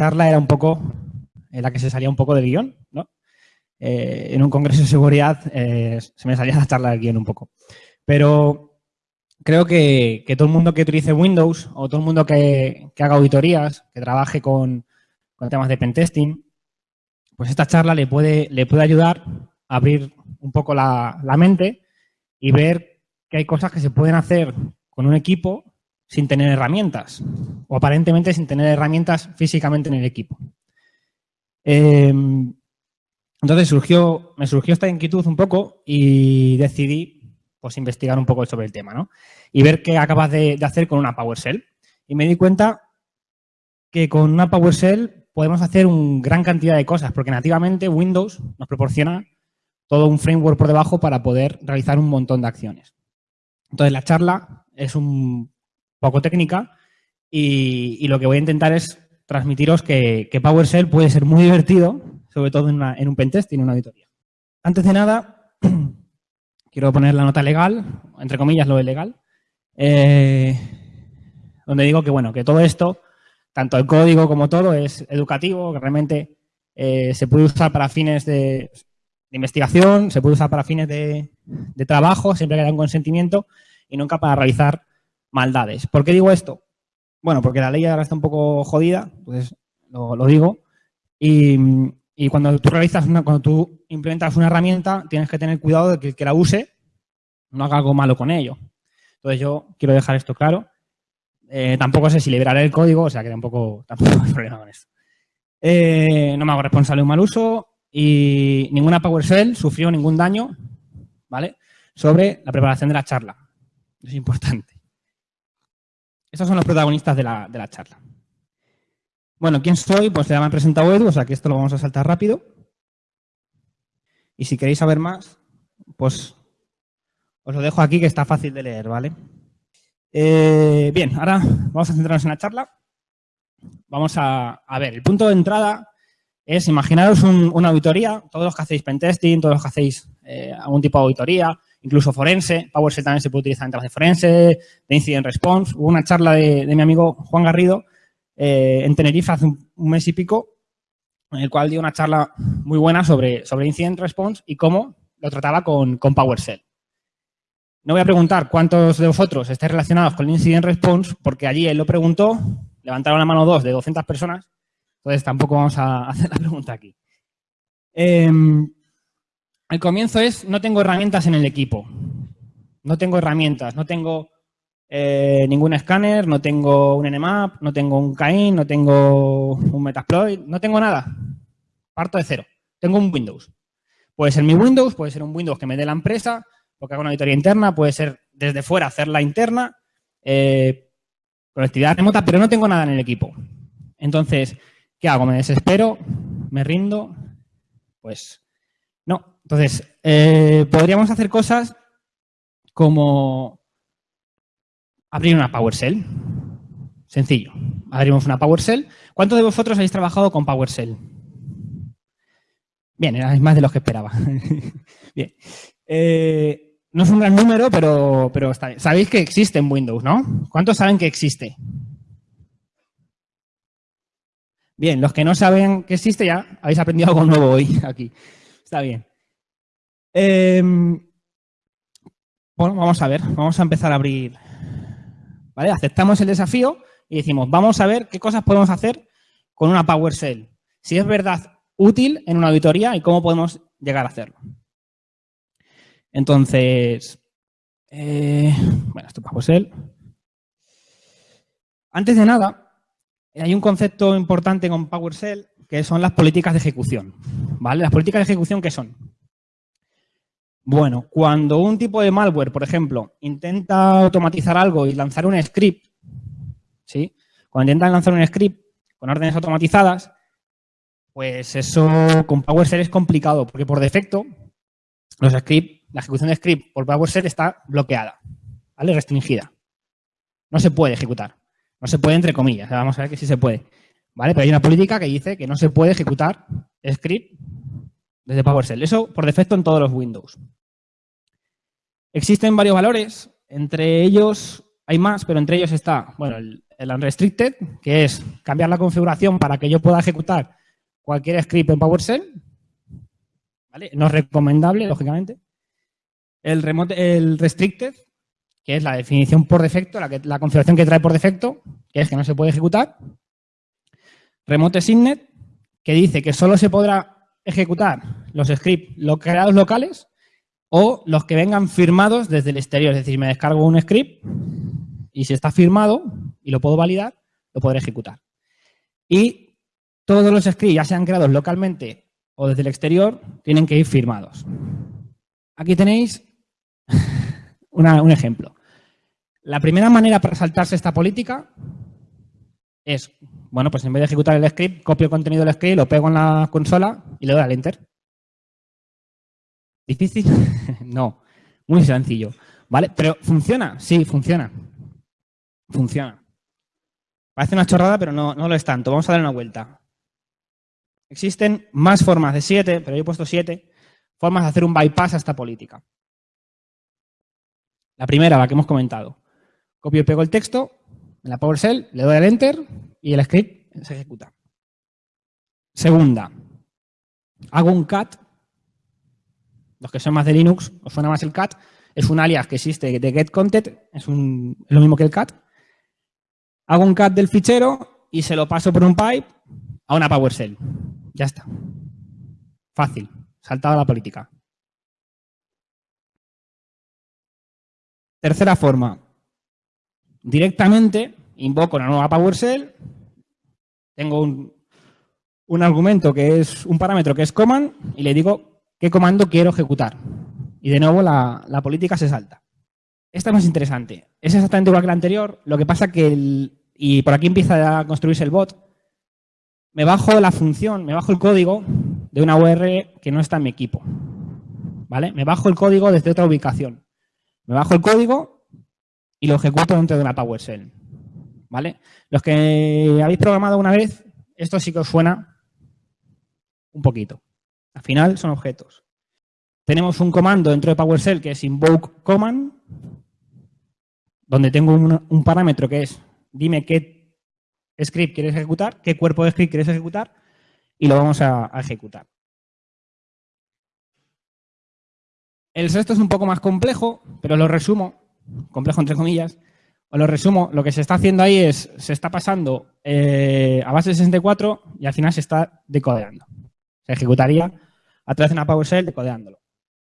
charla era un poco la que se salía un poco de guion, ¿no? Eh, en un congreso de seguridad eh, se me salía la charla del guion un poco. Pero creo que, todo el mundo que utilice Windows o todo el mundo que, haga auditorías, que trabaje con, temas de pentesting, pues esta charla le puede, le puede ayudar a abrir un poco la mente y ver que hay cosas que se pueden hacer con un equipo sin tener herramientas o aparentemente sin tener herramientas físicamente en el equipo. Em, entonces surgió, me surgió esta inquietud un poco y decidí pues, investigar un poco sobre el tema ¿no? y ver qué acabas de, hacer con una PowerShell. Y me di cuenta que con una PowerShell podemos hacer una gran cantidad de cosas porque nativamente Windows nos proporciona todo un framework por debajo para poder realizar un montón de acciones. Entonces la charla es un poco técnica y, lo que voy a intentar es transmitiros que, PowerShell puede ser muy divertido, sobre todo en, un pentest y en una auditoría. Antes de nada, quiero poner la nota legal, entre comillas lo de legal, eh, donde digo que bueno, que todo esto, tanto el código como todo, es educativo, que realmente eh, se puede usar para fines de, investigación, se puede usar para fines de, de trabajo, siempre que haya un consentimiento, y nunca para realizar maldades. ¿Por qué digo esto? Bueno, porque la ley ahora está un poco jodida, entonces lo, digo. Y, cuando tú realizas una, cuando tú implementas una herramienta, tienes que tener cuidado de que el que la use no haga algo malo con ello. Entonces yo quiero dejar esto claro. Eh, tampoco sé si liberaré el código, o sea que tampoco, tampoco hay problema con esto. Eh, no me hago responsable de un mal uso y ninguna PowerShell sufrió ningún daño, ¿vale? Sobre la preparación de la charla. Es importante. Estos son los protagonistas de la, charla. Bueno, ¿quién soy? Pues ya me ha presentado Edu, o sea que esto lo vamos a saltar rápido. Y si queréis saber más, pues os lo dejo aquí que está fácil de leer, ¿vale? Eh, bien, ahora vamos a centrarnos en la charla. Vamos a, ver, el punto de entrada es imaginaros una auditoría, todos los que hacéis pentesting, todos los que hacéis eh, algún tipo de auditoría, incluso forense. PowerShell también se puede utilizar en de forense, de incident response. Hubo una charla de, mi amigo Juan Garrido eh, en Tenerife hace un, mes y pico, en el cual dio una charla muy buena sobre, sobre incident response y cómo lo trataba con, con PowerShell. No voy a preguntar cuántos de vosotros estáis relacionados con incident response, porque allí él lo preguntó, levantaron la mano dos de 200 personas, entonces tampoco vamos a hacer la pregunta aquí. Em, el comienzo es, no tengo herramientas en el equipo. No tengo herramientas, no tengo eh, ningún escáner, no tengo un Nmap, no tengo un Cain, no tengo un Metasploit, no tengo nada. Parto de cero. Tengo un Windows. Puede ser mi Windows, puede ser un Windows que me dé la empresa, porque hago una auditoría interna, puede ser desde fuera hacerla interna, eh, conectividad remota, pero no tengo nada en el equipo. Entonces, ¿qué hago? ¿Me desespero? ¿Me rindo? Pues. Entonces, eh, podríamos hacer cosas como abrir una PowerShell. Sencillo. Abrimos una PowerShell. ¿Cuántos de vosotros habéis trabajado con PowerShell? Bien, erais más de los que esperaba. Bien. Eh, no es un gran número, pero, pero está bien. Sabéis que existe en Windows, ¿no? ¿Cuántos saben que existe? Bien, los que no saben que existe ya habéis aprendido algo nuevo hoy aquí. Está bien. Em, bueno, vamos a ver. Vamos a empezar a abrir. ¿Vale? Aceptamos el desafío y decimos, vamos a ver qué cosas podemos hacer con una PowerShell. Si es verdad útil en una auditoría y cómo podemos llegar a hacerlo. Entonces, eh, bueno, esto es PowerShell. Antes de nada, hay un concepto importante con PowerShell que son las políticas de ejecución. ¿Vale? Las políticas de ejecución, ¿qué son? Bueno, cuando un tipo de malware, por ejemplo, intenta automatizar algo y lanzar un script, ¿sí? Cuando intentan lanzar un script con órdenes automatizadas, pues eso con PowerShell es complicado, porque por defecto los script, la ejecución de script por PowerShell está bloqueada, ¿vale? Restringida. No se puede ejecutar. No se puede entre comillas. Vamos a ver que sí se puede. ¿Vale? Pero hay una política que dice que no se puede ejecutar script desde PowerShell. Eso por defecto en todos los Windows. Existen varios valores, entre ellos Hay más, pero entre ellos está, bueno, el, unrestricted, que es cambiar la configuración para que yo pueda ejecutar cualquier script en PowerShell. ¿Vale? No es recomendable, lógicamente. El, remote, el restricted, que es la definición por defecto, la, que, la configuración que trae por defecto, que es que no se puede ejecutar. Remote Signet, que dice que solo se podrá ejecutar los scripts creados locales o los que vengan firmados desde el exterior. Es decir, me descargo un script y si está firmado y lo puedo validar, lo podré ejecutar. Y todos los scripts, ya sean creados localmente o desde el exterior, tienen que ir firmados. Aquí tenéis un ejemplo. La primera manera para saltarse esta política es, bueno, pues en vez de ejecutar el script, copio el contenido del script, lo pego en la consola y le doy al enter. ¿Difícil? no, muy sencillo. ¿Vale? Pero ¿funciona? Sí, funciona. Funciona. Parece una chorrada, pero no, no lo es tanto. Vamos a dar una vuelta. Existen más formas de siete, pero yo he puesto siete, formas de hacer un bypass a esta política. La primera, la que hemos comentado. Copio y pego el texto en la PowerShell, le doy al Enter y el script se ejecuta. Segunda, hago un cat. Los que son más de Linux, os suena más el cat. Es un alias que existe de getContent, es, es lo mismo que el cat. Hago un cat del fichero y se lo paso por un pipe a una PowerShell. Ya está. Fácil. Saltado a la política. Tercera forma. Directamente invoco una nueva PowerShell. Tengo un, un argumento que es un parámetro que es command y le digo qué comando quiero ejecutar. Y de nuevo la, política se salta. Esta es más interesante. Es exactamente igual que la anterior, lo que pasa que el, y por aquí empieza a construirse el bot, me bajo la función, me bajo el código de una URL que no está en mi equipo. ¿Vale? Me bajo el código desde otra ubicación. Me bajo el código y lo ejecuto dentro de una PowerShell. ¿Vale? Los que habéis programado una vez, esto sí que os suena un poquito. Al final son objetos. Tenemos un comando dentro de PowerShell que es invoke command, donde tengo un, parámetro que es dime qué script quieres ejecutar, qué cuerpo de script quieres ejecutar y lo vamos a, ejecutar. El sexto es un poco más complejo, pero lo resumo, complejo entre comillas, os lo resumo, lo que se está haciendo ahí es, se está pasando eh, a base de 64 y al final se está decodeando. Se ejecutaría a través de una PowerShell decodeándolo.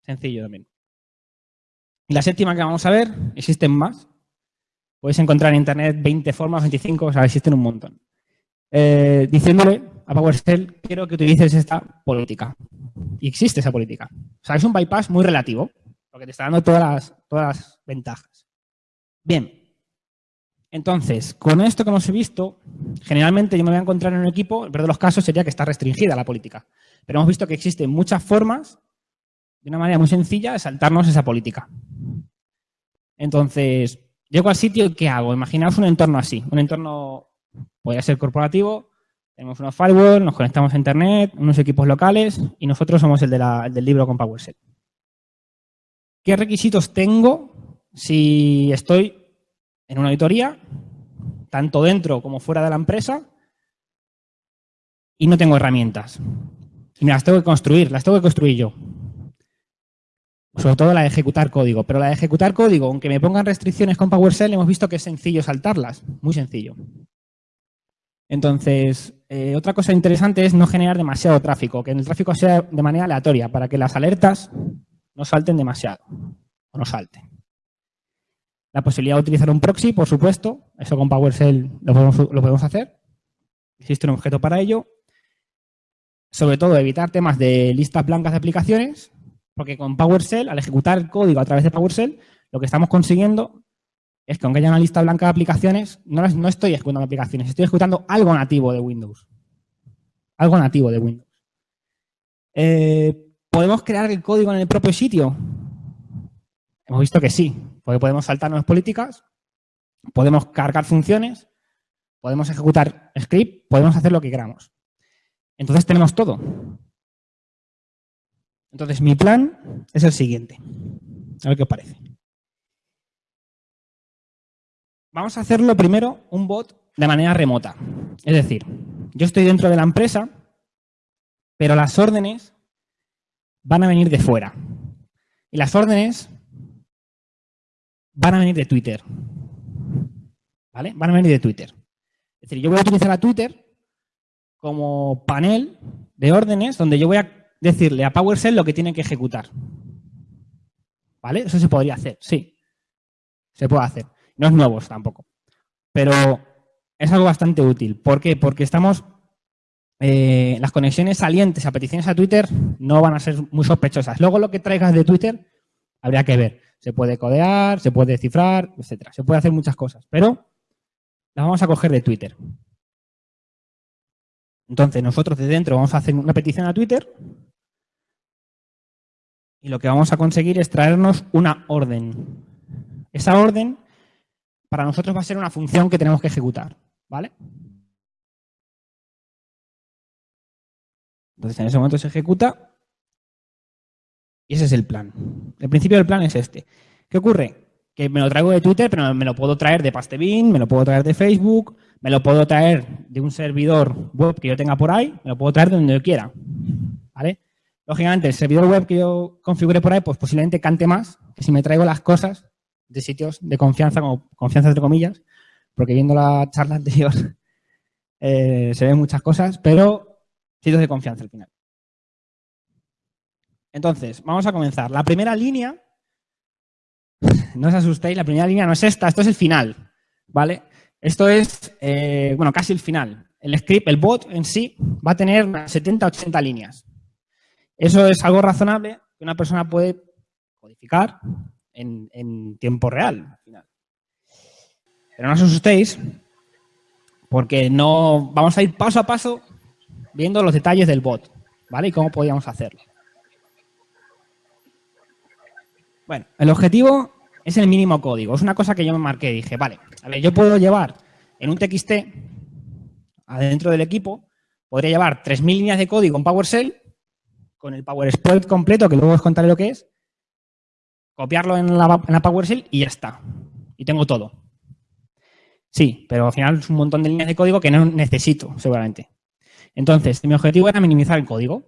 Sencillo también. Y la séptima que vamos a ver, existen más, Podéis encontrar en Internet 20 formas, 25, o sea, existen un montón. Eh, diciéndole a PowerShell, quiero que utilices esta política. Y existe esa política. O sea, es un bypass muy relativo, porque te está dando todas las, todas las ventajas. Bien. Entonces, con esto que hemos visto, generalmente yo me voy a encontrar en un equipo, el peor de los casos sería que está restringida la política. Pero hemos visto que existen muchas formas, de una manera muy sencilla, de saltarnos esa política. Entonces, Llego al sitio y ¿qué hago? Imaginaos un entorno así, un entorno, podría ser corporativo, tenemos unos firewall, nos conectamos a internet, unos equipos locales y nosotros somos el, del libro con PowerShell. ¿Qué requisitos tengo si estoy en una auditoría, tanto dentro como fuera de la empresa, y no tengo herramientas? Y me las tengo que construir, las tengo que construir yo sobre todo la de ejecutar código. Pero la de ejecutar código, aunque me pongan restricciones con PowerShell, hemos visto que es sencillo saltarlas. Muy sencillo. Entonces, eh, otra cosa interesante es no generar demasiado tráfico, que el tráfico sea de manera aleatoria, para que las alertas no salten demasiado, o no salten. La posibilidad de utilizar un proxy, por supuesto, eso con PowerShell lo podemos, hacer. Existe un objeto para ello. Sobre todo, evitar temas de listas blancas de aplicaciones, porque con PowerShell, al ejecutar el código a través de PowerShell, lo que estamos consiguiendo es que aunque haya una lista blanca de aplicaciones, no, no estoy ejecutando aplicaciones, estoy ejecutando algo nativo de Windows. Algo nativo de Windows. Eh, ¿Podemos crear el código en el propio sitio? Hemos visto que sí, porque podemos saltarnos políticas, podemos cargar funciones, podemos ejecutar script, podemos hacer lo que queramos. Entonces tenemos todo. Entonces, mi plan es el siguiente. A ver qué os parece. vamos a hacerlo primero un bot de manera remota. Es decir, yo estoy dentro de la empresa, pero las órdenes van a venir de fuera. Y las órdenes van a venir de Twitter. ¿Vale? Van a venir de Twitter. Es decir, yo voy a utilizar a Twitter como panel de órdenes donde yo voy a decirle a PowerShell lo que tiene que ejecutar. ¿Vale? Eso se podría hacer, sí. Se puede hacer. No es nuevo tampoco. Pero es algo bastante útil. ¿Por qué? Porque estamos... Eh, las conexiones salientes a peticiones a Twitter no van a ser muy sospechosas. Luego lo que traigas de Twitter habría que ver. Se puede codear, se puede cifrar, etcétera. Se puede hacer muchas cosas, pero las vamos a coger de Twitter. Entonces, nosotros de dentro vamos a hacer una petición a Twitter y lo que vamos a conseguir es traernos una orden. Esa orden para nosotros va a ser una función que tenemos que ejecutar, ¿vale? Entonces, en ese momento se ejecuta y ese es el plan. El principio del plan es este. ¿Qué ocurre? Que me lo traigo de Twitter, pero me lo puedo traer de Pastebin, me lo puedo traer de Facebook, me lo puedo traer de un servidor web que yo tenga por ahí, me lo puedo traer de donde yo quiera. ¿Vale? Lógicamente, el servidor web que yo configure por ahí, pues posiblemente cante más que si me traigo las cosas de sitios de confianza, como confianza entre comillas, porque viendo la charla anterior eh, se ven muchas cosas, pero sitios de confianza al final. Entonces, vamos a comenzar. La primera línea, no os asustéis, la primera línea no es esta, esto es el final, ¿vale? Esto es, eh, bueno, casi el final. El script, el bot en sí, va a tener 70-80 líneas. Eso es algo razonable que una persona puede codificar en, tiempo real. Al final. Pero no os asustéis, porque no vamos a ir paso a paso viendo los detalles del bot, ¿vale? Y cómo podríamos hacerlo. Bueno, el objetivo es el mínimo código. Es una cosa que yo me marqué. Dije, vale, a ver, yo puedo llevar en un TXT, adentro del equipo, podría llevar 3.000 líneas de código en PowerShell, con el PowerShell completo, que luego os contaré lo que es, copiarlo en la, en la PowerShell y ya está. Y tengo todo. Sí, pero al final es un montón de líneas de código que no necesito, seguramente. Entonces, mi objetivo era minimizar el código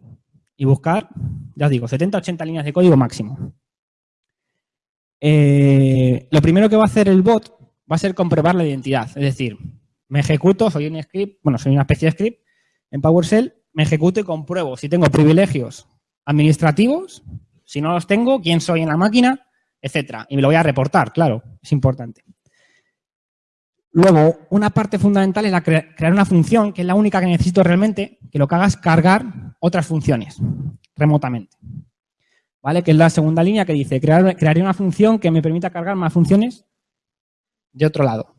y buscar, ya os digo, 70-80 líneas de código máximo. Eh, lo primero que va a hacer el bot va a ser comprobar la identidad. Es decir, me ejecuto, soy un script, bueno, soy una especie de script en PowerShell, me ejecuto y compruebo si tengo privilegios administrativos, si no los tengo, quién soy en la máquina, etcétera. Y me lo voy a reportar, claro, es importante. Luego, una parte fundamental es la crear una función, que es la única que necesito realmente, que lo que haga es cargar otras funciones remotamente. ¿Vale? Que es la segunda línea que dice, crear, crearé una función que me permita cargar más funciones de otro lado,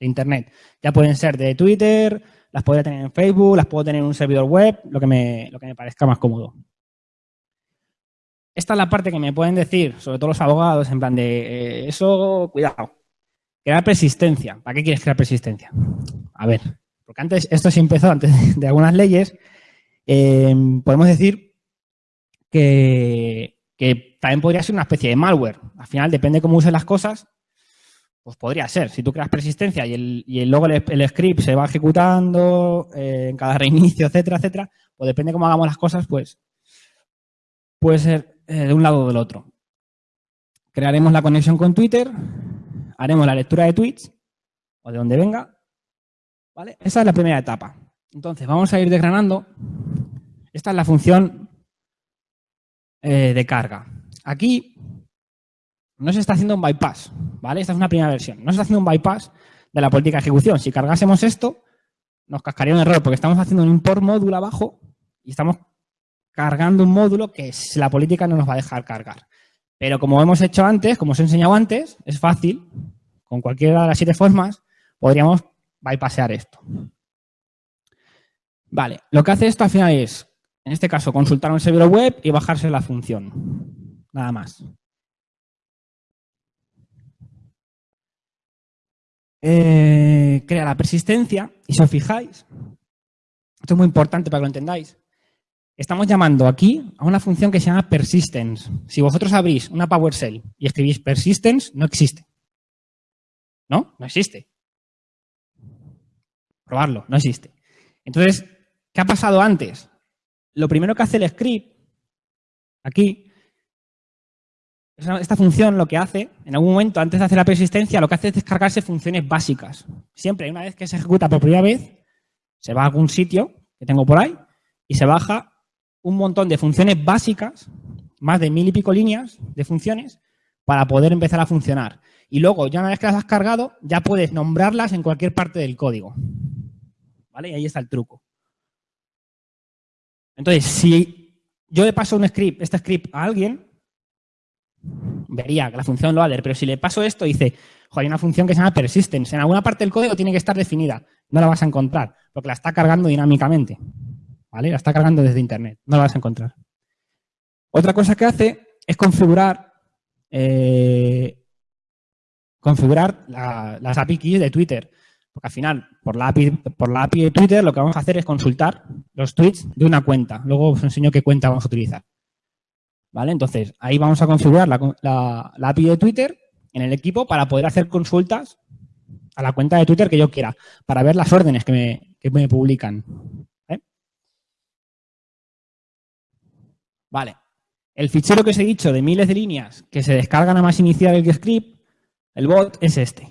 de Internet. Ya pueden ser de Twitter, las podría tener en Facebook, las puedo tener en un servidor web, lo que me, lo que me parezca más cómodo. Esta es la parte que me pueden decir, sobre todo los abogados, en plan de, eh, eso, cuidado, crear persistencia. ¿Para qué quieres crear persistencia? A ver, porque antes, esto sí empezó antes de algunas leyes, eh, podemos decir que, también podría ser una especie de malware. Al final, depende de cómo uses las cosas, pues podría ser. Si tú creas persistencia y, el, y luego el, script se va ejecutando eh, en cada reinicio, etcétera, etcétera, pues depende de cómo hagamos las cosas, pues puede ser eh, de un lado o del otro. Crearemos la conexión con Twitter, haremos la lectura de tweets, o de donde venga, ¿vale? Esa es la primera etapa. Entonces, vamos a ir desgranando. Esta es la función eh, de carga. Aquí no se está haciendo un bypass, ¿vale? Esta es una primera versión. No se está haciendo un bypass de la política de ejecución. Si cargásemos esto, nos cascaría un error porque estamos haciendo un import módulo abajo y estamos cargando un módulo que la política no nos va a dejar cargar. Pero como hemos hecho antes, como os he enseñado antes, es fácil, con cualquiera de las siete formas, podríamos bypassear esto. Vale, lo que hace esto al final es en este caso, consultar un servidor web y bajarse la función. Nada más. Eh, crea la persistencia y si os fijáis, esto es muy importante para que lo entendáis, estamos llamando aquí a una función que se llama persistence. Si vosotros abrís una PowerShell y escribís persistence, no existe. ¿No? No existe. Probarlo, no existe. Entonces, ¿qué ha pasado antes? Lo primero que hace el script, aquí, esta función lo que hace, en algún momento, antes de hacer la persistencia, lo que hace es descargarse funciones básicas. Siempre, una vez que se ejecuta por primera vez, se va a algún sitio que tengo por ahí y se baja un montón de funciones básicas, más de mil y pico líneas de funciones, para poder empezar a funcionar. Y luego, ya una vez que las has cargado, ya puedes nombrarlas en cualquier parte del código. ¿Vale? Y ahí está el truco. Entonces, si yo le paso un script, este script a alguien, vería que la función lo leer, pero si le paso esto, dice, hay una función que se llama persistence. En alguna parte del código tiene que estar definida. No la vas a encontrar, porque la está cargando dinámicamente. ¿Vale? La está cargando desde Internet. No la vas a encontrar. Otra cosa que hace es configurar eh, configurar las API keys de Twitter. Porque al final, por la, API, por la API de Twitter, lo que vamos a hacer es consultar los tweets de una cuenta. Luego os enseño qué cuenta vamos a utilizar. ¿Vale? Entonces, ahí vamos a configurar la, API de Twitter en el equipo para poder hacer consultas a la cuenta de Twitter que yo quiera, para ver las órdenes que me, que me publican. Vale. El fichero que os he dicho de miles de líneas que se descargan a más iniciar el script, el bot, es este.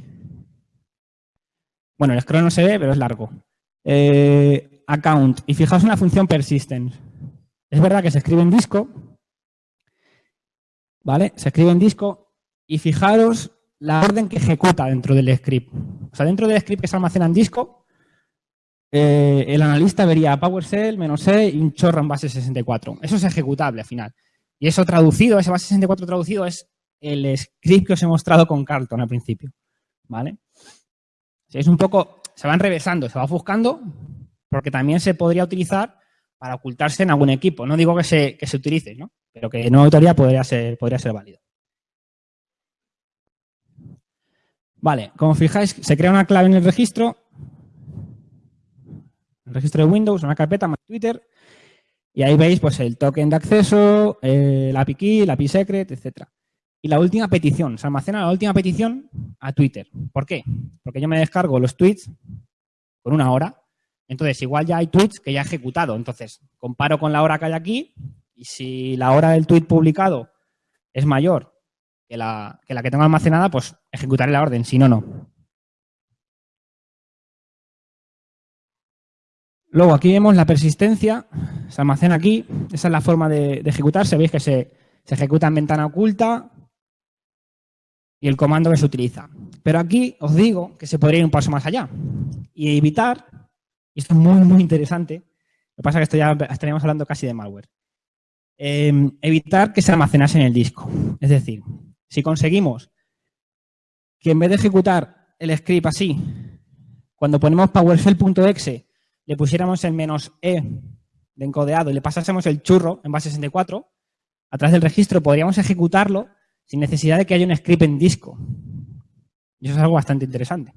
Bueno, el scroll no se ve, pero es largo. Eh, account. Y fijaos en la función persistence. Es verdad que se escribe en disco. ¿Vale? Se escribe en disco. Y fijaros la orden que ejecuta dentro del script. O sea, dentro del script que se almacena en disco, eh, el analista vería PowerShell, menos C y un chorro en base 64. Eso es ejecutable al final. Y eso traducido, ese base 64 traducido es el script que os he mostrado con Carlton al principio. ¿Vale? Es un poco, se van revesando, se va buscando, porque también se podría utilizar para ocultarse en algún equipo. No digo que se, que se utilice, ¿no? pero que en autoría podría ser, podría ser válido. Vale, como fijáis, se crea una clave en el registro, el registro de Windows, una carpeta más Twitter, y ahí veis pues el token de acceso, el API key, el API secret, etc. Y la última petición, se almacena la última petición a Twitter. ¿Por qué? Porque yo me descargo los tweets por una hora. Entonces, igual ya hay tweets que ya he ejecutado. Entonces, comparo con la hora que hay aquí y si la hora del tweet publicado es mayor que la que, tengo almacenada, pues ejecutaré la orden. Si no, no. Luego aquí vemos la persistencia, se almacena aquí, esa es la forma de, ejecutarse, veis que se, ejecuta en ventana oculta y el comando que se utiliza. Pero aquí os digo que se podría ir un paso más allá y evitar, y esto es muy, muy interesante, lo que pasa es que esto ya estaríamos hablando casi de malware, em, evitar que se almacenase en el disco. Es decir, si conseguimos que en vez de ejecutar el script así, cuando ponemos PowerShell.exe le pusiéramos el menos E de encodeado y le pasásemos el churro en base 64, a través del registro podríamos ejecutarlo sin necesidad de que haya un script en disco. Y eso es algo bastante interesante.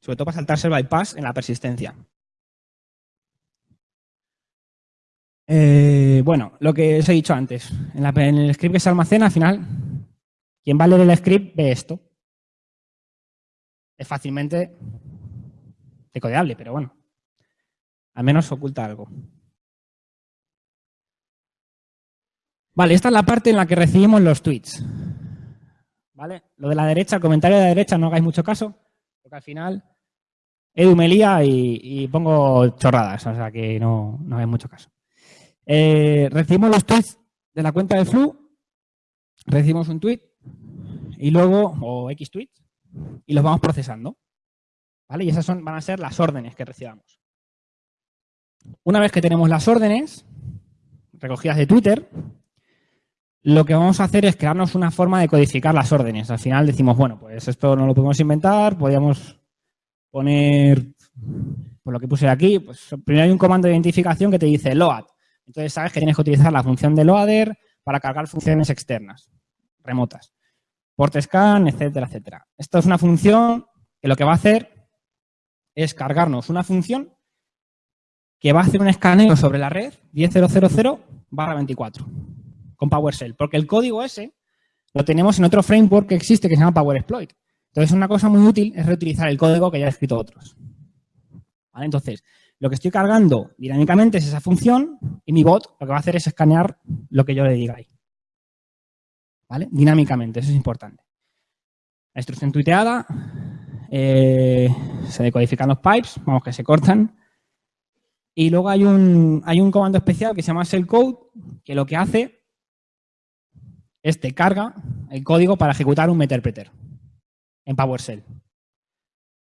Sobre todo para saltarse el bypass en la persistencia. Eh, bueno, lo que os he dicho antes. En, en, el script que se almacena, al final, quien va a leer el script ve esto. Es fácilmente decodeable, pero bueno, al menos oculta algo. Vale, esta es la parte en la que recibimos los tweets. ¿Vale? Lo de la derecha, el comentario de la derecha, no hagáis mucho caso, porque al final Edu me lía y, pongo chorradas, o sea que no, no hagáis mucho caso. Eh, recibimos los tweets de la cuenta de Flu, recibimos un tweet y luego, o X tweets, y los vamos procesando. ¿Vale? Y esas son, van a ser las órdenes que recibamos. Una vez que tenemos las órdenes recogidas de Twitter, lo que vamos a hacer es crearnos una forma de codificar las órdenes. Al final decimos, bueno, pues esto no lo podemos inventar, podríamos poner, por lo que puse aquí, pues primero hay un comando de identificación que te dice load. Entonces sabes que tienes que utilizar la función de loader para cargar funciones externas, remotas. Port scan, etcétera, etcétera. Esto es una función que lo que va a hacer es cargarnos una función que va a hacer un escaneo sobre la red 10.000 barra 24 con PowerShell, porque el código ese lo tenemos en otro framework que existe que se llama Power Exploit. Entonces, una cosa muy útil es reutilizar el código que ya han escrito otros. ¿Vale? Entonces, lo que estoy cargando dinámicamente es esa función y mi bot lo que va a hacer es escanear lo que yo le diga ahí. ¿Vale? Dinámicamente, eso es importante. La instrucción tuiteada, eh, se decodifican los pipes, vamos que se cortan. Y luego hay un, hay un comando especial que se llama shellcode, que lo que hace es te carga el código para ejecutar un meterpreter en PowerShell.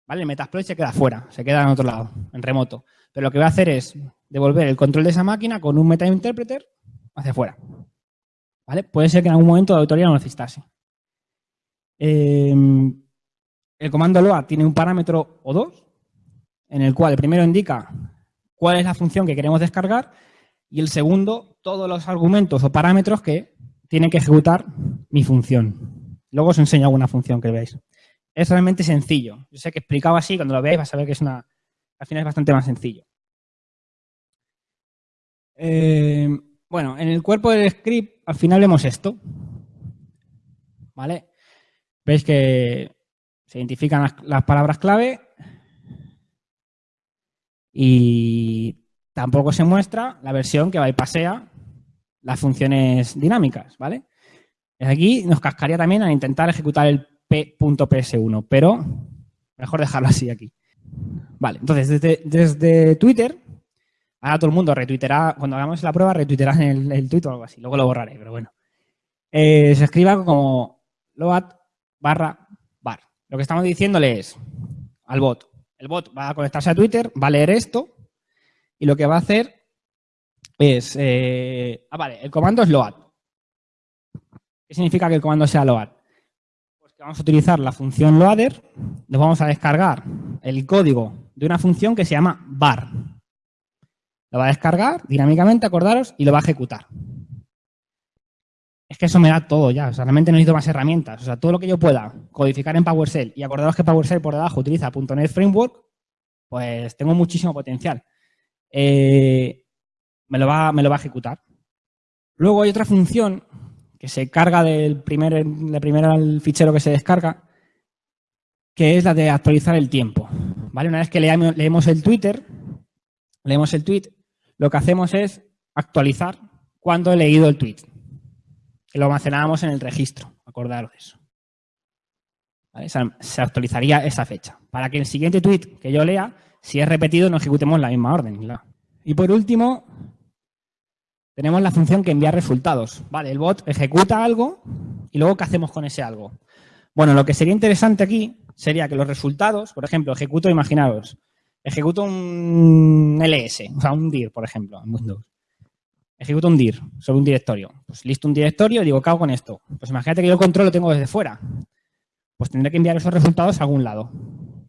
¿Vale? El Metasploit se queda fuera, se queda en otro lado, en remoto. Pero lo que va a hacer es devolver el control de esa máquina con un meta-interpreter hacia afuera. ¿Vale? Puede ser que en algún momento la autoría lo necesitase. Em, el comando load tiene un parámetro o dos, en el cual el primero indica cuál es la función que queremos descargar y el segundo todos los argumentos o parámetros que tiene que ejecutar mi función. Luego os enseño alguna función que veáis es realmente sencillo. Yo sé que explicado así, cuando lo veáis vas a ver que es una, al final es bastante más sencillo. Eh, bueno, en el cuerpo del script al final vemos esto. ¿Vale? Veis que se identifican las, palabras clave y tampoco se muestra la versión que bypasea las funciones dinámicas, ¿vale? Aquí nos cascaría también a intentar ejecutar el p.ps1, pero mejor dejarlo así aquí. Vale, entonces desde, desde Twitter, ahora todo el mundo retuitará, cuando hagamos la prueba, retuitará en el, el tweet o algo así, luego lo borraré, pero bueno. Eh, se escriba como load barra bar. Lo que estamos diciéndole es al bot. El bot va a conectarse a Twitter, va a leer esto y lo que va a hacer es... Eh, ah, vale, el comando es load. ¿Qué significa que el comando sea load? vamos a utilizar la función loader, nos vamos a descargar el código de una función que se llama bar. Lo va a descargar dinámicamente, acordaros, y lo va a ejecutar. Es que eso me da todo ya, o sea, realmente no necesito más herramientas. O sea, todo lo que yo pueda codificar en PowerShell y acordaros que PowerShell por debajo utiliza .NET Framework, pues tengo muchísimo potencial. Eh, me, lo va, me lo va a ejecutar. Luego hay otra función que se carga del primer, de primero al fichero que se descarga, que es la de actualizar el tiempo. ¿Vale? Una vez que leemos, el Twitter, leemos el tweet, lo que hacemos es actualizar cuando he leído el tweet. Que lo almacenábamos en el registro, acordaros de eso. Se actualizaría esa fecha. Para que el siguiente tweet que yo lea, si es repetido, no ejecutemos la misma orden. Y por último, tenemos la función que envía resultados. Vale, el bot ejecuta algo y luego ¿qué hacemos con ese algo? Bueno, lo que sería interesante aquí sería que los resultados, por ejemplo, ejecuto, imaginaros, ejecuto un ls, o sea, un dir, por ejemplo, en Windows. Ejecuto un dir sobre un directorio. Pues listo un directorio y digo, ¿qué hago con esto? Pues imagínate que yo el control lo tengo desde fuera. Pues tendré que enviar esos resultados a algún lado.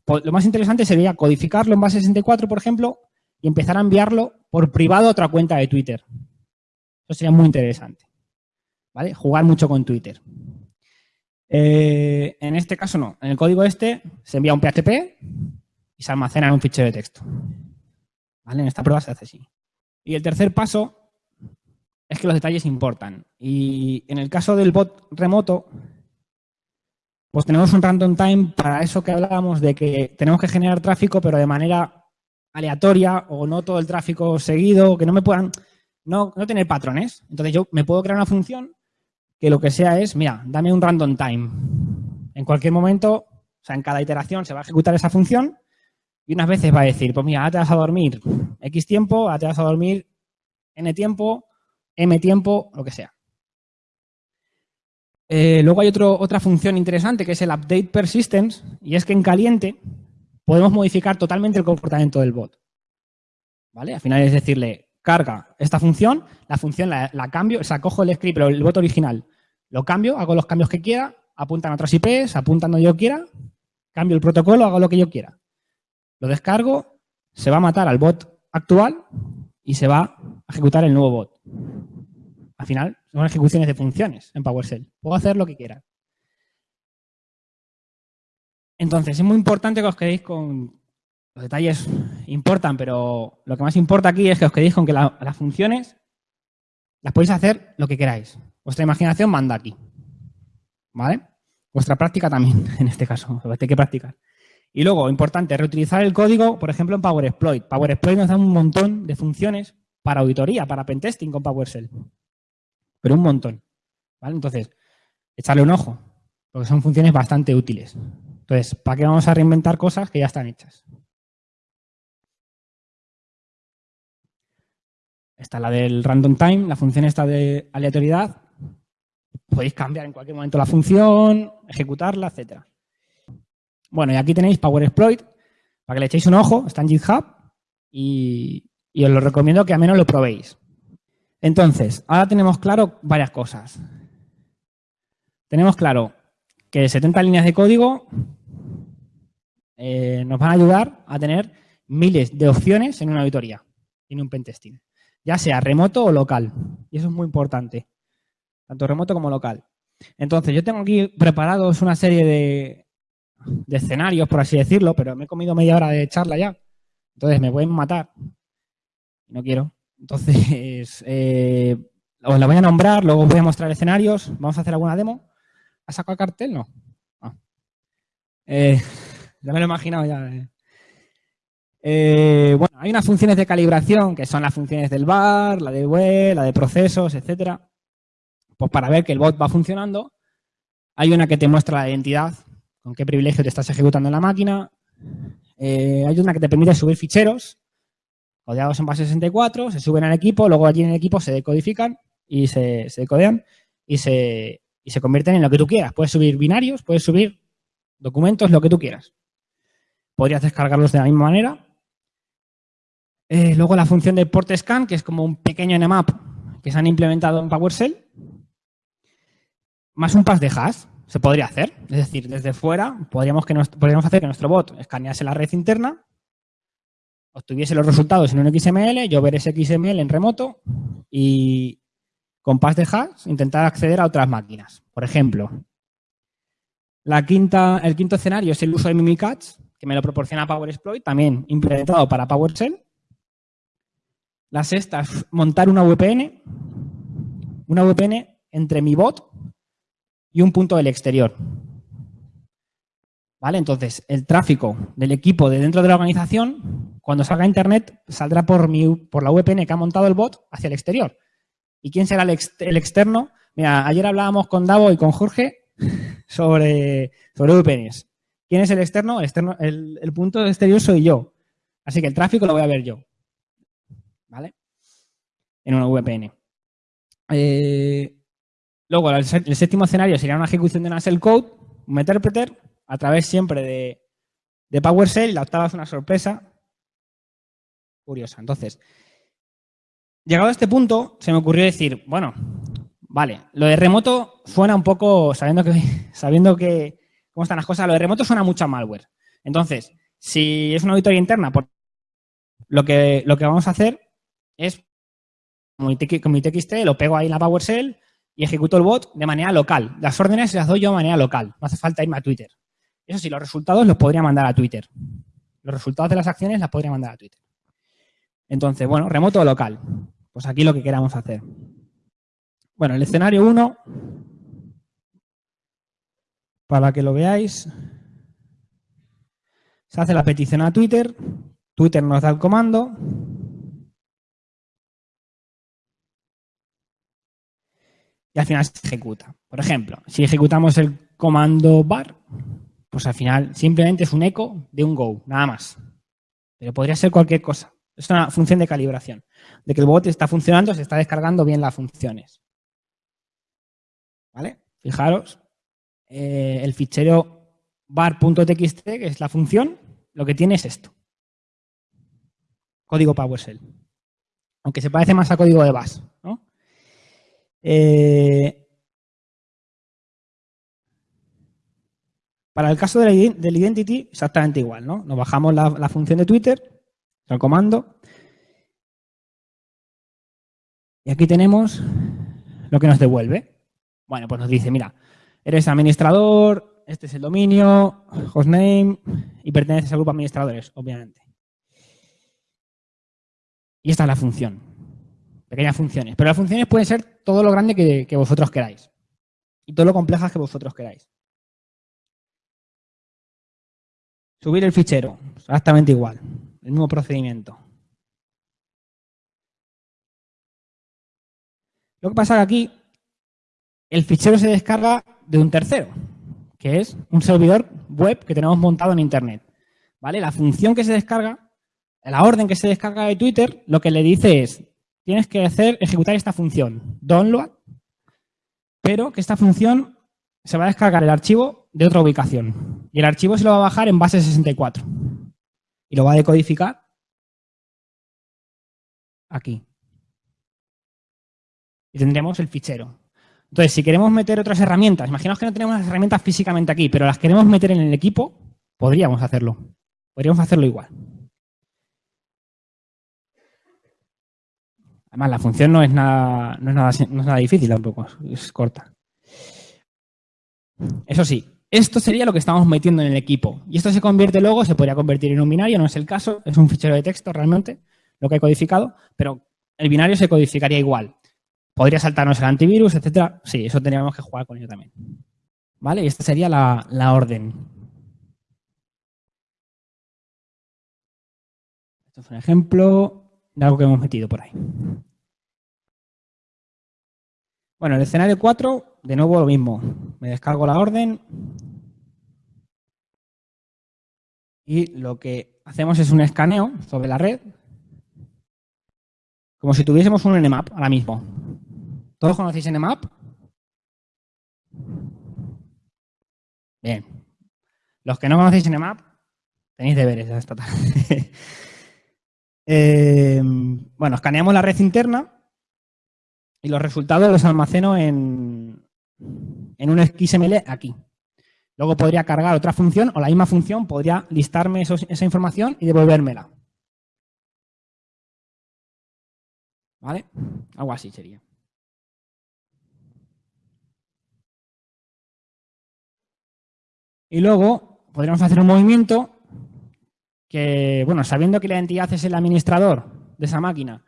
Pues lo más interesante sería codificarlo en base 64, por ejemplo, y empezar a enviarlo por privado a otra cuenta de Twitter. Eso sería muy interesante. ¿Vale? Jugar mucho con Twitter. Eh, en este caso no. En el código este se envía un PHP y se almacena en un fichero de texto. ¿Vale? En esta prueba se hace así. Y el tercer paso es que los detalles importan. Y en el caso del bot remoto, pues tenemos un random time para eso que hablábamos de que tenemos que generar tráfico, pero de manera aleatoria o no todo el tráfico seguido, que no me puedan no, no tener patrones. Entonces yo me puedo crear una función que lo que sea es, mira, dame un random time. En cualquier momento, o sea, en cada iteración se va a ejecutar esa función y unas veces va a decir, pues mira, ahora te vas a dormir X tiempo, ahora te vas a dormir N tiempo, M tiempo, lo que sea. Eh, luego hay otro, otra función interesante que es el update persistence y es que en caliente podemos modificar totalmente el comportamiento del bot. ¿Vale? Al final es decirle, carga esta función, la función la, cambio, o sea, cojo el script, pero el bot original, lo cambio, hago los cambios que quiera, apuntan a otras IPs, apuntan donde yo quiera, cambio el protocolo, hago lo que yo quiera. Lo descargo, se va a matar al bot actual y se va a ejecutar el nuevo bot. Al final, son ejecuciones de funciones en PowerShell. Puedo hacer lo que quiera. Entonces, es muy importante que os quedéis con, los detalles importan, pero lo que más importa aquí es que os quedéis con que las funciones las podéis hacer lo que queráis. Vuestra imaginación manda aquí. ¿vale? Vuestra práctica también, en este caso, hay que practicar. Y luego, importante, reutilizar el código, por ejemplo, en PowerExploit. PowerExploit nos da un montón de funciones para auditoría, para pentesting con PowerShell. Pero un montón. ¿vale? Entonces, echarle un ojo, porque son funciones bastante útiles. Entonces, ¿para qué vamos a reinventar cosas que ya están hechas? Esta es la del random time, la función esta de aleatoriedad. Podéis cambiar en cualquier momento la función, ejecutarla, etcétera. Bueno, y aquí tenéis Power Exploit, para que le echéis un ojo, está en GitHub y, y os lo recomiendo que al menos lo probéis. Entonces, ahora tenemos claro varias cosas. Tenemos claro que 70 líneas de código eh, nos van a ayudar a tener miles de opciones en una auditoría, en un pentesting, ya sea remoto o local. Y eso es muy importante, tanto remoto como local. Entonces, yo tengo aquí preparados una serie de, escenarios, por así decirlo, pero me he comido media hora de charla ya. Entonces, me pueden matar. No quiero. Entonces, eh, os la voy a nombrar, luego os voy a mostrar escenarios. Vamos a hacer alguna demo. ¿Ha sacado cartel? No. Ah. Eh, ya me lo he imaginado ya. Eh. Eh, bueno, hay unas funciones de calibración que son las funciones del bar, la de web, la de procesos, etcétera. Pues para ver que el bot va funcionando, hay una que te muestra la identidad, con qué privilegio te estás ejecutando en la máquina. hay una que te permite subir ficheros, codeados en base 64, se suben al equipo, luego allí en el equipo se decodifican y se, se decodean y se, y se convierten en lo que tú quieras. Puedes subir binarios, puedes subir documentos, lo que tú quieras. Podrías descargarlos de la misma manera. Eh, luego la función de port scan, que es como un pequeño nmap que se han implementado en PowerShell. Más un pass de hash, se podría hacer. Es decir, desde fuera podríamos, que podríamos hacer que nuestro bot escanease la red interna, obtuviese los resultados en un XML, yo ver ese XML en remoto y, con pass de hash, intentar acceder a otras máquinas. Por ejemplo, la quinta, el quinto escenario es el uso de Mimikatz, que me lo proporciona PowerExploit, también implementado para PowerShell. La sexta es montar una VPN, una VPN entre mi bot y un punto del exterior. ¿Vale? Entonces, el tráfico del equipo de dentro de la organización, cuando salga a Internet, saldrá por, mi, por la VPN que ha montado el bot hacia el exterior. ¿Y quién será el, externo? Mira, ayer hablábamos con Davo y con Jorge sobre, sobre VPNs. ¿Quién es el externo? El, externo el, punto exterior soy yo. Así que el tráfico lo voy a ver yo. ¿Vale? En una VPN. Eh, luego, el, séptimo escenario sería una ejecución de una shell code, un interpreter, a través siempre de, de PowerShell. La octava es una sorpresa curiosa. Entonces, Llegado a este punto, se me ocurrió decir, bueno, vale, lo de remoto suena un poco, sabiendo que, sabiendo que cómo están las cosas, lo de remoto suena mucho a malware. Entonces, si es una auditoría interna, lo que, lo que vamos a hacer es, con mi TXT, lo pego ahí en la PowerShell y ejecuto el bot de manera local. Las órdenes las doy yo de manera local, no hace falta irme a Twitter. Eso sí, los resultados los podría mandar a Twitter. Los resultados de las acciones las podría mandar a Twitter. Entonces, bueno, remoto o local. Pues aquí lo que queramos hacer. Bueno, el escenario 1, para que lo veáis, se hace la petición a Twitter, Twitter nos da el comando, y al final se ejecuta. Por ejemplo, si ejecutamos el comando bar, pues al final simplemente es un eco de un go, nada más. Pero podría ser cualquier cosa. Es una función de calibración de que el bot está funcionando, se está descargando bien las funciones. ¿Vale? Fijaros, eh, el fichero bar.txt, que es la función, lo que tiene es esto. Código PowerShell. Aunque se parece más a código de Bash. Eh, para el caso del identity, exactamente igual. ¿no? Nos bajamos la, la función de Twitter, el comando, y aquí tenemos lo que nos devuelve. Bueno, pues nos dice, mira, eres administrador, este es el dominio, hostname y perteneces al grupo de administradores, obviamente. Y esta es la función. Pequeñas funciones. Pero las funciones pueden ser todo lo grande que, vosotros queráis. y todo lo complejas que vosotros queráis. Subir el fichero, exactamente igual, el mismo procedimiento. Lo que pasa aquí el fichero se descarga de un tercero, que es un servidor web que tenemos montado en Internet. ¿Vale? La función que se descarga, la orden que se descarga de Twitter, lo que le dice es, tienes que hacer, ejecutar esta función, download, pero que esta función se va a descargar el archivo de otra ubicación. Y el archivo se lo va a bajar en base 64. Y lo va a decodificar aquí. Y tendremos el fichero. Entonces, si queremos meter otras herramientas, imaginaos que no tenemos las herramientas físicamente aquí, pero las queremos meter en el equipo, podríamos hacerlo. Podríamos hacerlo igual. Además, la función no es nada, no es nada, difícil tampoco, es corta. Eso sí, esto sería lo que estamos metiendo en el equipo. Y esto se convierte luego, se podría convertir en un binario, no es el caso, es un fichero de texto realmente, lo que he codificado, pero el binario se codificaría igual. Podría saltarnos el antivirus, etcétera. Sí, eso tendríamos que jugar con ello también. ¿Vale? Y esta sería la, la orden. Esto es un ejemplo de algo que hemos metido por ahí. Bueno, el escenario 4, de nuevo lo mismo. Me descargo la orden y lo que hacemos es un escaneo sobre la red como si tuviésemos un Nmap ahora mismo. ¿Todos conocéis Nmap? Bien. Los que no conocéis Nmap, tenéis deberes esta tarde. Eh, bueno, escaneamos la red interna y los resultados los almaceno en, en un XML aquí. Luego podría cargar otra función o la misma función podría listarme esa información y devolvérmela. ¿Vale? Algo así sería. Y luego podríamos hacer un movimiento que, bueno, sabiendo que la entidad es el administrador de esa máquina,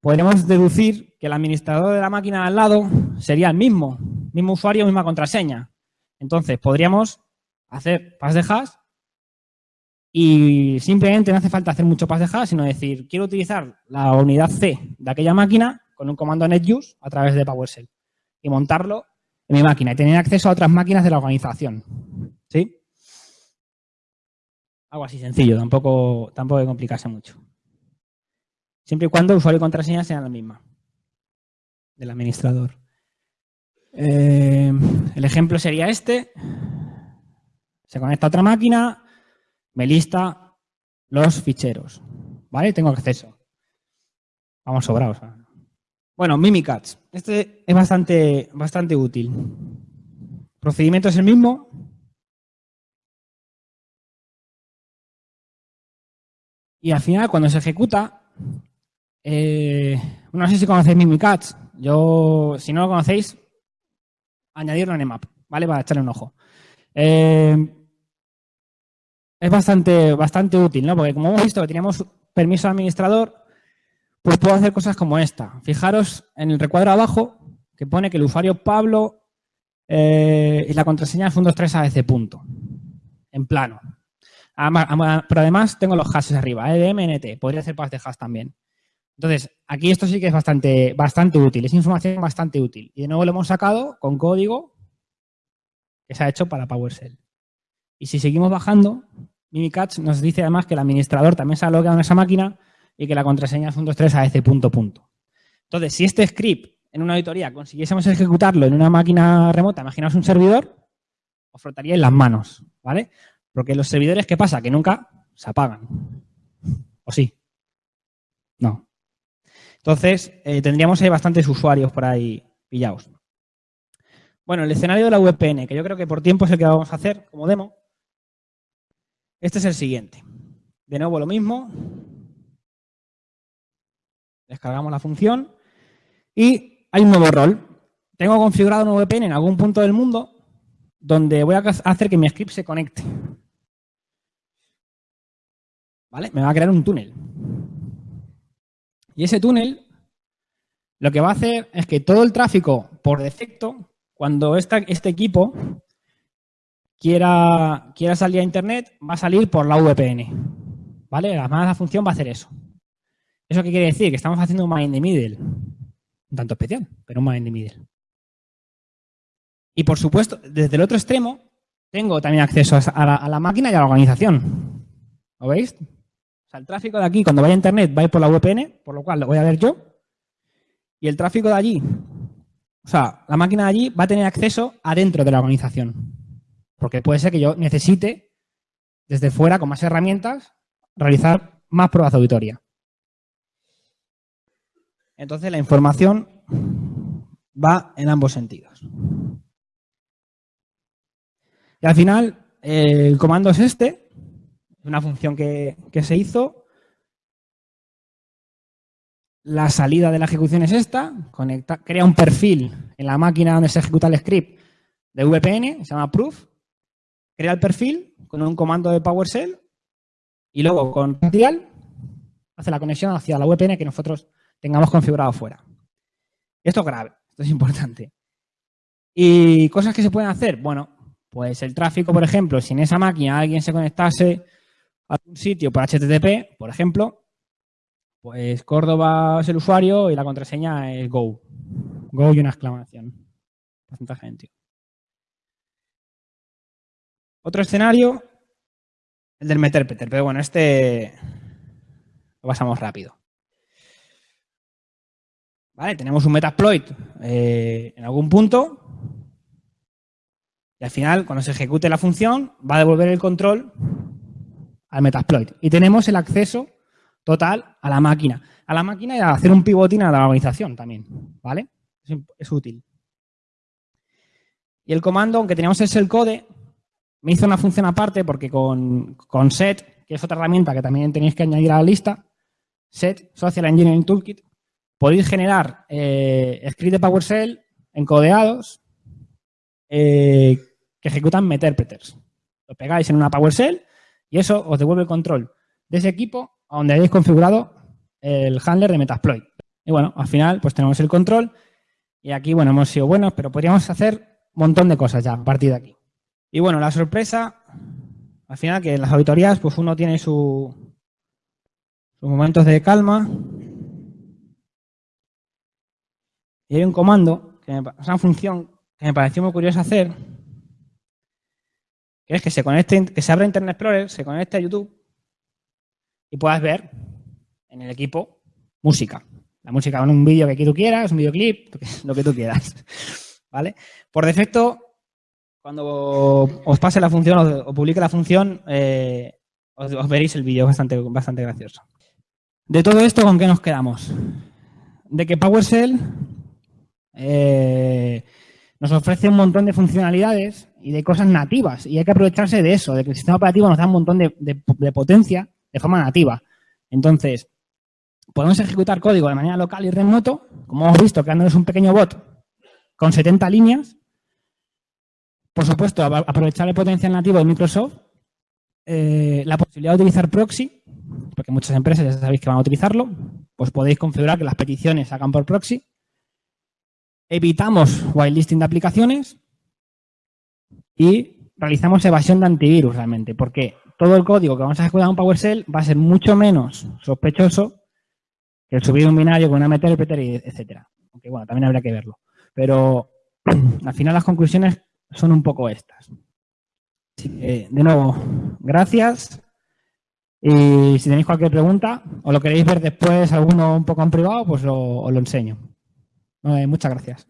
podríamos deducir que el administrador de la máquina al lado sería el mismo, mismo usuario, misma contraseña. Entonces, podríamos hacer pas de hash y simplemente no hace falta hacer mucho pas de hash, sino decir, quiero utilizar la unidad C de aquella máquina con un comando netuse a través de PowerShell y montarlo en mi máquina y tener acceso a otras máquinas de la organización. ¿Sí? Algo así sencillo, tampoco, tampoco que complicarse mucho. Siempre y cuando usuario y contraseña sean la misma del administrador. Eh, el ejemplo sería este. Se conecta a otra máquina, me lista los ficheros. ¿Vale? Tengo acceso. Vamos sobrados. Bueno, Mimikatz. Este es bastante, bastante útil. Procedimiento es el mismo. Y al final, cuando se ejecuta, eh, no sé si conocéis Mimikatz. Yo, si no lo conocéis, añadirlo en EMAP, ¿vale? Para echarle un ojo. Eh, es bastante, bastante útil, ¿no? Porque como hemos visto que teníamos permiso administrador, pues puedo hacer cosas como esta. Fijaros en el recuadro abajo que pone que el usuario Pablo eh, y la contraseña es 123 ABC punto, en plano. Pero además tengo los hashes arriba, EDMNT, podría hacer pas de hash también. Entonces, aquí esto sí que es bastante, bastante útil, es información bastante útil. Y de nuevo lo hemos sacado con código que se ha hecho para PowerShell. Y si seguimos bajando, Mimikatz nos dice además que el administrador también se ha logueado en esa máquina y que la contraseña es 123 a ese punto punto. Entonces, si este script en una auditoría consiguiésemos ejecutarlo en una máquina remota, imaginaos un servidor, os en las manos, ¿vale? Porque los servidores, ¿qué pasa? Que nunca se apagan. ¿O sí? No. Entonces, eh, tendríamos ahí bastantes usuarios por ahí pillados. Bueno, el escenario de la VPN, que yo creo que por tiempo es el que vamos a hacer como demo. Este es el siguiente. De nuevo lo mismo. Descargamos la función y hay un nuevo rol. Tengo configurado un VPN en algún punto del mundo donde voy a hacer que mi script se conecte. ¿Vale? Me va a crear un túnel. Y ese túnel lo que va a hacer es que todo el tráfico por defecto cuando este equipo quiera, quiera salir a Internet, va a salir por la VPN. ¿Vale? La la función va a hacer eso. ¿Eso qué quiere decir? Que estamos haciendo un man in the middle. Un tanto especial, pero un man in the middle. Y por supuesto, desde el otro extremo, tengo también acceso a la, a la máquina y a la organización. ¿Lo veis? Sea, el tráfico de aquí, cuando vaya a Internet, va a ir por la VPN, por lo cual lo voy a ver yo. Y el tráfico de allí, o sea, la máquina de allí va a tener acceso adentro de la organización. Porque puede ser que yo necesite, desde fuera, con más herramientas, realizar más pruebas de auditoría. Entonces, la información va en ambos sentidos. Y al final, el comando es este, una función que, se hizo. La salida de la ejecución es esta, crea un perfil en la máquina donde se ejecuta el script de VPN, se llama proof, crea el perfil con un comando de PowerShell y luego con Real hace la conexión hacia la VPN que nosotros tengamos configurado fuera. Esto es grave, esto es importante. ¿Y cosas que se pueden hacer? Bueno, pues el tráfico, por ejemplo, si en esa máquina alguien se conectase a un sitio por HTTP, por ejemplo, pues Córdoba es el usuario y la contraseña es Go. Go y una exclamación. Porcentaje de otro escenario, el del meterpeter, pero bueno, este lo pasamos rápido. Vale, tenemos un metasploit eh, en algún punto y al final, cuando se ejecute la función, va a devolver el control al metasploit. Y tenemos el acceso total a la máquina. A la máquina y a hacer un pivoting a la organización también, ¿vale? Es, útil. Y el comando, aunque teníamos el shellcode, me hizo una función aparte porque con, SET, que es otra herramienta que también tenéis que añadir a la lista, SET, Social Engineering Toolkit, podéis generar eh, scripts de PowerShell encodeados eh, que ejecutan meterpreters. Lo pegáis en una PowerShell y eso os devuelve el control de ese equipo a donde hayáis configurado el handler de Metasploit. Y bueno, al final pues tenemos el control y aquí, bueno, hemos sido buenos, pero podríamos hacer un montón de cosas ya a partir de aquí. Y bueno, la sorpresa, al final que en las auditorías pues uno tiene sus momentos de calma. Y hay un comando, que una función que me pareció muy curiosa hacer, que es que se conecte, que se abra Internet Explorer, se conecte a YouTube y puedas ver en el equipo música. La música con un vídeo que tú quieras, un videoclip, lo que tú quieras. ¿Vale? Por defecto, cuando os pase la función o, publique la función, eh, os, veréis el vídeo, bastante, bastante gracioso. De todo esto, ¿con qué nos quedamos? De que PowerShell eh, nos ofrece un montón de funcionalidades y de cosas nativas y hay que aprovecharse de eso, de que el sistema operativo nos da un montón de, potencia de forma nativa. Entonces, podemos ejecutar código de manera local y remoto, como hemos visto, creándonos un pequeño bot con 70 líneas por supuesto, aprovechar el potencial nativo de Microsoft, eh, la posibilidad de utilizar proxy, porque muchas empresas ya sabéis que van a utilizarlo, pues podéis configurar que las peticiones hagan por proxy. Evitamos whitelisting de aplicaciones y realizamos evasión de antivirus realmente, porque todo el código que vamos a ejecutar en PowerShell va a ser mucho menos sospechoso que el subir un binario con una meterpreter, etcétera. Aunque bueno, también habría que verlo. Pero al final las conclusiones son un poco estas. de nuevo, gracias. Y si tenéis cualquier pregunta o lo queréis ver después alguno un poco en privado, pues os lo enseño. muchas gracias.